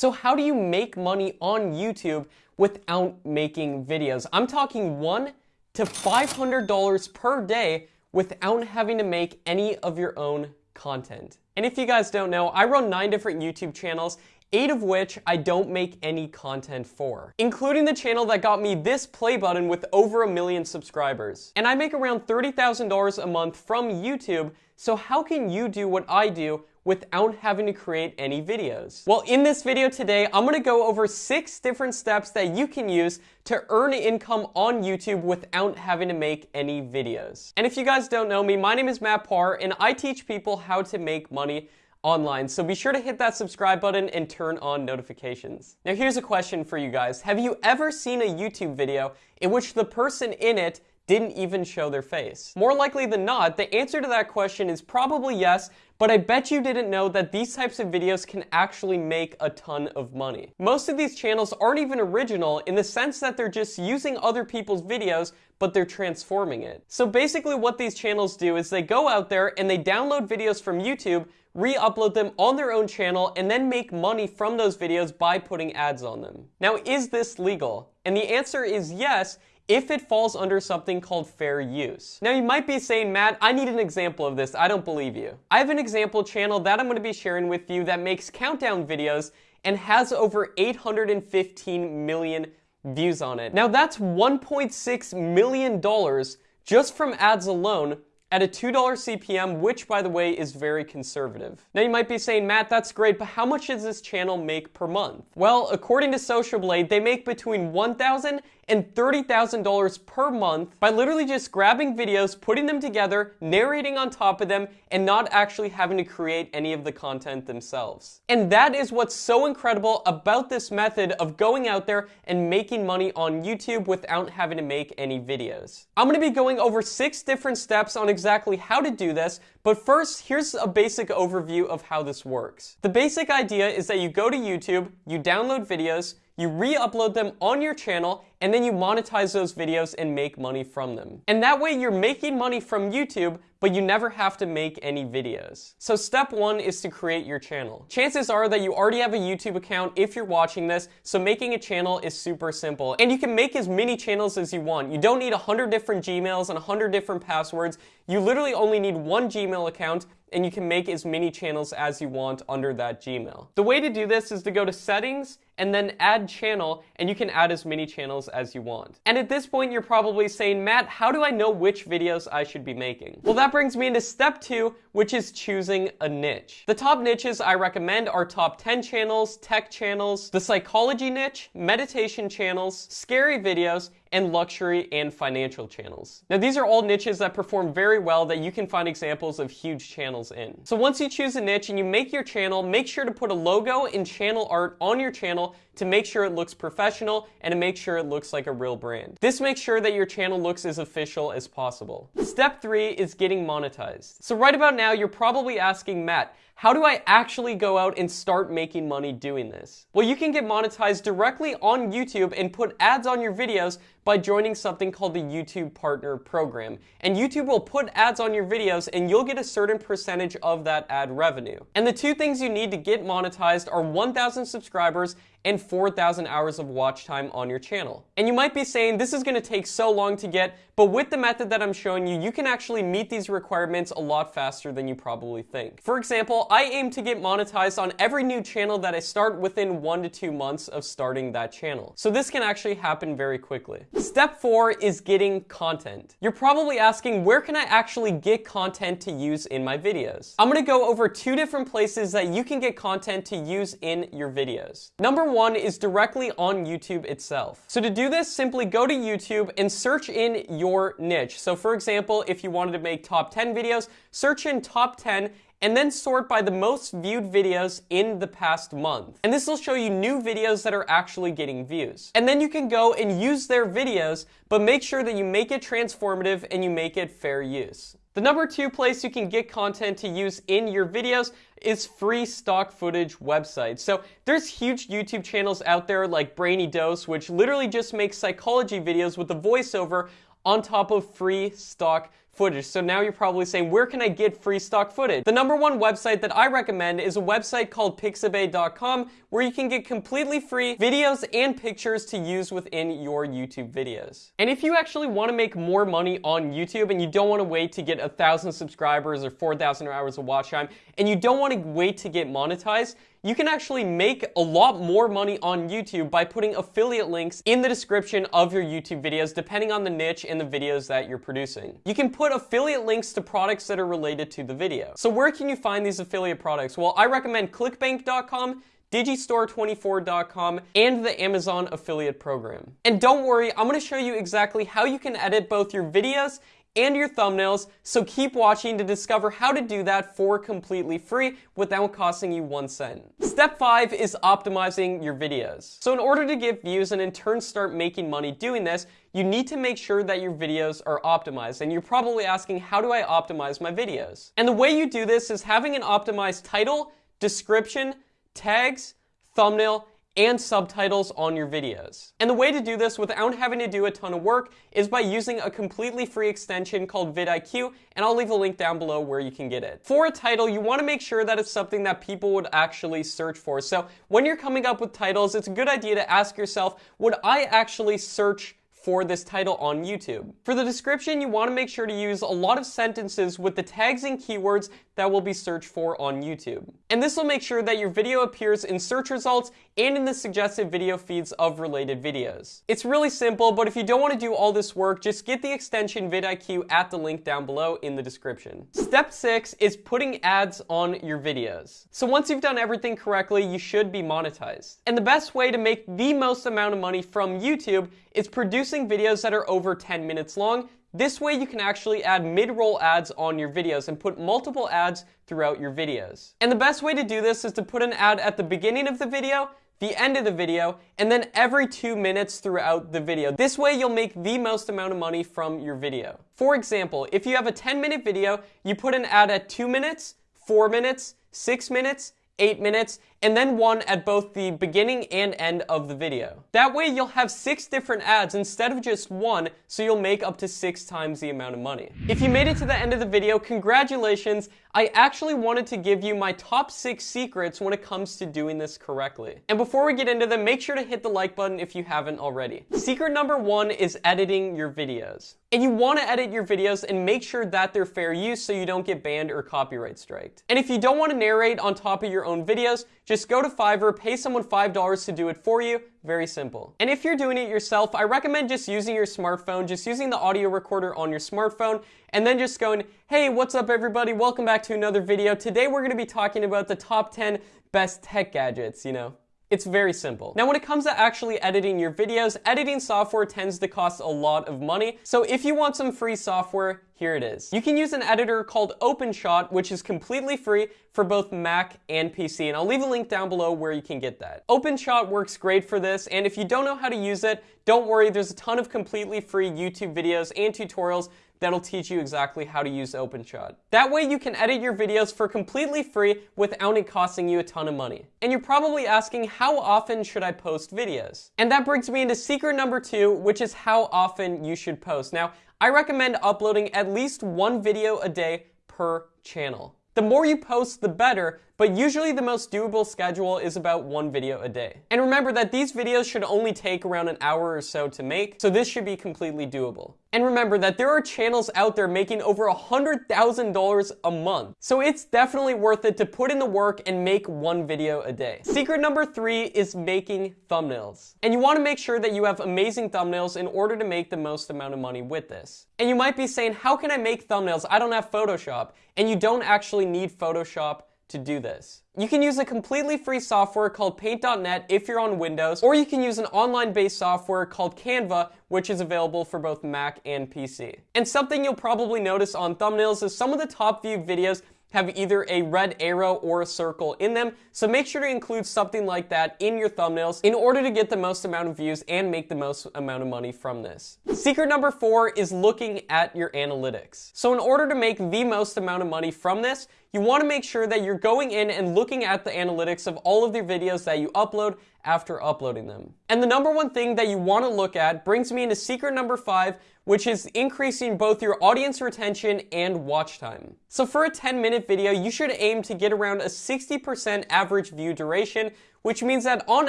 So how do you make money on YouTube without making videos? I'm talking one to $500 per day without having to make any of your own content. And if you guys don't know, I run nine different YouTube channels eight of which I don't make any content for, including the channel that got me this play button with over a million subscribers. And I make around $30,000 a month from YouTube, so how can you do what I do without having to create any videos? Well, in this video today, I'm gonna go over six different steps that you can use to earn income on YouTube without having to make any videos. And if you guys don't know me, my name is Matt Par, and I teach people how to make money online. So be sure to hit that subscribe button and turn on notifications. Now here's a question for you guys. Have you ever seen a YouTube video in which the person in it didn't even show their face? More likely than not, the answer to that question is probably yes, but I bet you didn't know that these types of videos can actually make a ton of money. Most of these channels aren't even original in the sense that they're just using other people's videos but they're transforming it. So basically what these channels do is they go out there and they download videos from YouTube re-upload them on their own channel, and then make money from those videos by putting ads on them. Now, is this legal? And the answer is yes, if it falls under something called fair use. Now you might be saying, Matt, I need an example of this. I don't believe you. I have an example channel that I'm going to be sharing with you that makes countdown videos and has over 815 million views on it. Now that's $1.6 million just from ads alone at a $2 CPM, which by the way is very conservative. Now you might be saying, Matt, that's great, but how much does this channel make per month? Well, according to Social Blade, they make between $1,000 and $30,000 per month by literally just grabbing videos, putting them together, narrating on top of them, and not actually having to create any of the content themselves. And that is what's so incredible about this method of going out there and making money on YouTube without having to make any videos. I'm gonna be going over six different steps on how to do this, but first, here's a basic overview of how this works. The basic idea is that you go to YouTube, you download videos, you re-upload them on your channel, and then you monetize those videos and make money from them. And that way you're making money from YouTube, but you never have to make any videos. So step one is to create your channel. Chances are that you already have a YouTube account if you're watching this, so making a channel is super simple. And you can make as many channels as you want. You don't need 100 different Gmails and 100 different passwords. You literally only need one Gmail account and you can make as many channels as you want under that Gmail. The way to do this is to go to settings and then add channel and you can add as many channels as you want. And at this point you're probably saying, Matt, how do I know which videos I should be making? Well that brings me into step two, which is choosing a niche. The top niches I recommend are top 10 channels, tech channels, the psychology niche, meditation channels, scary videos, and luxury and financial channels. Now these are all niches that perform very well that you can find examples of huge channels in. So once you choose a niche and you make your channel, make sure to put a logo and channel art on your channel to make sure it looks professional and to make sure it looks like a real brand. This makes sure that your channel looks as official as possible. Step three is getting monetized. So right about now, you're probably asking Matt, how do I actually go out and start making money doing this? Well, you can get monetized directly on YouTube and put ads on your videos by joining something called the YouTube Partner Program. And YouTube will put ads on your videos and you'll get a certain percentage of that ad revenue. And the two things you need to get monetized are 1,000 subscribers and 4,000 hours of watch time on your channel. And you might be saying this is gonna take so long to get, but with the method that I'm showing you, you can actually meet these requirements a lot faster than you probably think. For example, I aim to get monetized on every new channel that I start within one to two months of starting that channel. So this can actually happen very quickly. Step four is getting content. You're probably asking, where can I actually get content to use in my videos? I'm gonna go over two different places that you can get content to use in your videos. Number one is directly on YouTube itself. So to do this, simply go to YouTube and search in your niche. So for example, if you wanted to make top 10 videos, search in top 10 and then sort by the most viewed videos in the past month. And this will show you new videos that are actually getting views. And then you can go and use their videos, but make sure that you make it transformative and you make it fair use. The number two place you can get content to use in your videos is free stock footage websites. So there's huge YouTube channels out there like Brainy Dose, which literally just makes psychology videos with a voiceover on top of free stock footage. So now you're probably saying, where can I get free stock footage? The number one website that I recommend is a website called pixabay.com where you can get completely free videos and pictures to use within your YouTube videos. And if you actually want to make more money on YouTube and you don't want to wait to get a thousand subscribers or 4,000 hours of watch time, and you don't want to wait to get monetized, you can actually make a lot more money on YouTube by putting affiliate links in the description of your YouTube videos depending on the niche and the videos that you're producing. You can put affiliate links to products that are related to the video. So where can you find these affiliate products? Well, I recommend clickbank.com, digistore24.com, and the Amazon affiliate program. And don't worry, I'm gonna show you exactly how you can edit both your videos and your thumbnails, so keep watching to discover how to do that for completely free without costing you one cent. Step 5 is optimizing your videos. So in order to get views and in turn start making money doing this, you need to make sure that your videos are optimized. And you're probably asking, how do I optimize my videos? And the way you do this is having an optimized title, description, tags, thumbnail, and subtitles on your videos. And the way to do this without having to do a ton of work is by using a completely free extension called vidIQ, and I'll leave a link down below where you can get it. For a title, you want to make sure that it's something that people would actually search for. So when you're coming up with titles, it's a good idea to ask yourself, would I actually search for this title on YouTube. For the description, you want to make sure to use a lot of sentences with the tags and keywords that will be searched for on YouTube. And this will make sure that your video appears in search results and in the suggested video feeds of related videos. It's really simple, but if you don't want to do all this work, just get the extension vidIQ at the link down below in the description. Step 6 is putting ads on your videos. So once you've done everything correctly, you should be monetized. And the best way to make the most amount of money from YouTube is producing videos that are over 10 minutes long. This way you can actually add mid-roll ads on your videos and put multiple ads throughout your videos. And the best way to do this is to put an ad at the beginning of the video, the end of the video, and then every two minutes throughout the video. This way you'll make the most amount of money from your video. For example, if you have a 10 minute video, you put an ad at two minutes, four minutes, six minutes, eight minutes, and then one at both the beginning and end of the video. That way you'll have six different ads instead of just one, so you'll make up to six times the amount of money. If you made it to the end of the video, congratulations! I actually wanted to give you my top six secrets when it comes to doing this correctly. And before we get into them, make sure to hit the like button if you haven't already. Secret number one is editing your videos. And you want to edit your videos and make sure that they're fair use so you don't get banned or copyright striked. And if you don't want to narrate on top of your own videos, just go to Fiverr, pay someone $5 to do it for you. Very simple. And if you're doing it yourself, I recommend just using your smartphone, just using the audio recorder on your smartphone, and then just going, hey, what's up everybody? Welcome back to another video. Today we're going to be talking about the top 10 best tech gadgets, you know. It's very simple. Now when it comes to actually editing your videos, editing software tends to cost a lot of money. So if you want some free software, here it is. You can use an editor called OpenShot, which is completely free for both Mac and PC, and I'll leave a link down below where you can get that. OpenShot works great for this, and if you don't know how to use it, don't worry, there's a ton of completely free YouTube videos and tutorials that'll teach you exactly how to use OpenShot. That way you can edit your videos for completely free without it costing you a ton of money. And you're probably asking, how often should I post videos? And that brings me into secret number two, which is how often you should post. Now, I recommend uploading at least one video a day per channel. The more you post, the better, but usually the most doable schedule is about one video a day. And remember that these videos should only take around an hour or so to make, so this should be completely doable. And remember that there are channels out there making over $100,000 a month. So it's definitely worth it to put in the work and make one video a day. Secret number three is making thumbnails. And you want to make sure that you have amazing thumbnails in order to make the most amount of money with this. And you might be saying, how can I make thumbnails? I don't have Photoshop. And you don't actually need Photoshop to do this. You can use a completely free software called Paint.net if you're on Windows, or you can use an online-based software called Canva, which is available for both Mac and PC. And something you'll probably notice on thumbnails is some of the top viewed videos have either a red arrow or a circle in them, so make sure to include something like that in your thumbnails in order to get the most amount of views and make the most amount of money from this. Secret number four is looking at your analytics. So in order to make the most amount of money from this, you want to make sure that you're going in and looking at the analytics of all of the videos that you upload after uploading them. And the number one thing that you want to look at brings me into secret number five, which is increasing both your audience retention and watch time. So for a 10 minute video, you should aim to get around a 60% average view duration, which means that on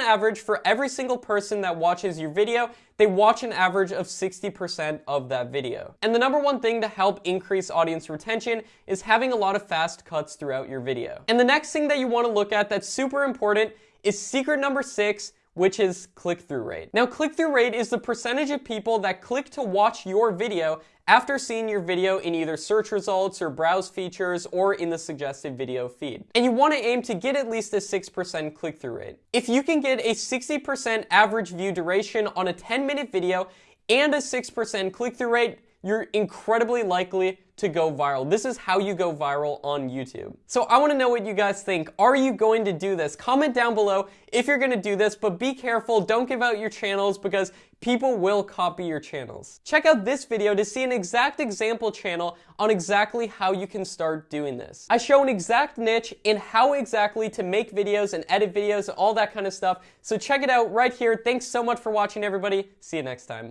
average, for every single person that watches your video, they watch an average of 60% of that video. And the number one thing to help increase audience retention is having a lot of fast cuts throughout your video. And the next thing that you want to look at that's super important is secret number six, which is click-through rate. Now, click-through rate is the percentage of people that click to watch your video after seeing your video in either search results or browse features or in the suggested video feed. And you want to aim to get at least a 6% click-through rate. If you can get a 60% average view duration on a 10 minute video and a 6% click-through rate, you're incredibly likely to go viral. This is how you go viral on YouTube. So I wanna know what you guys think. Are you going to do this? Comment down below if you're gonna do this, but be careful, don't give out your channels because people will copy your channels. Check out this video to see an exact example channel on exactly how you can start doing this. I show an exact niche in how exactly to make videos and edit videos, and all that kind of stuff. So check it out right here. Thanks so much for watching everybody. See you next time.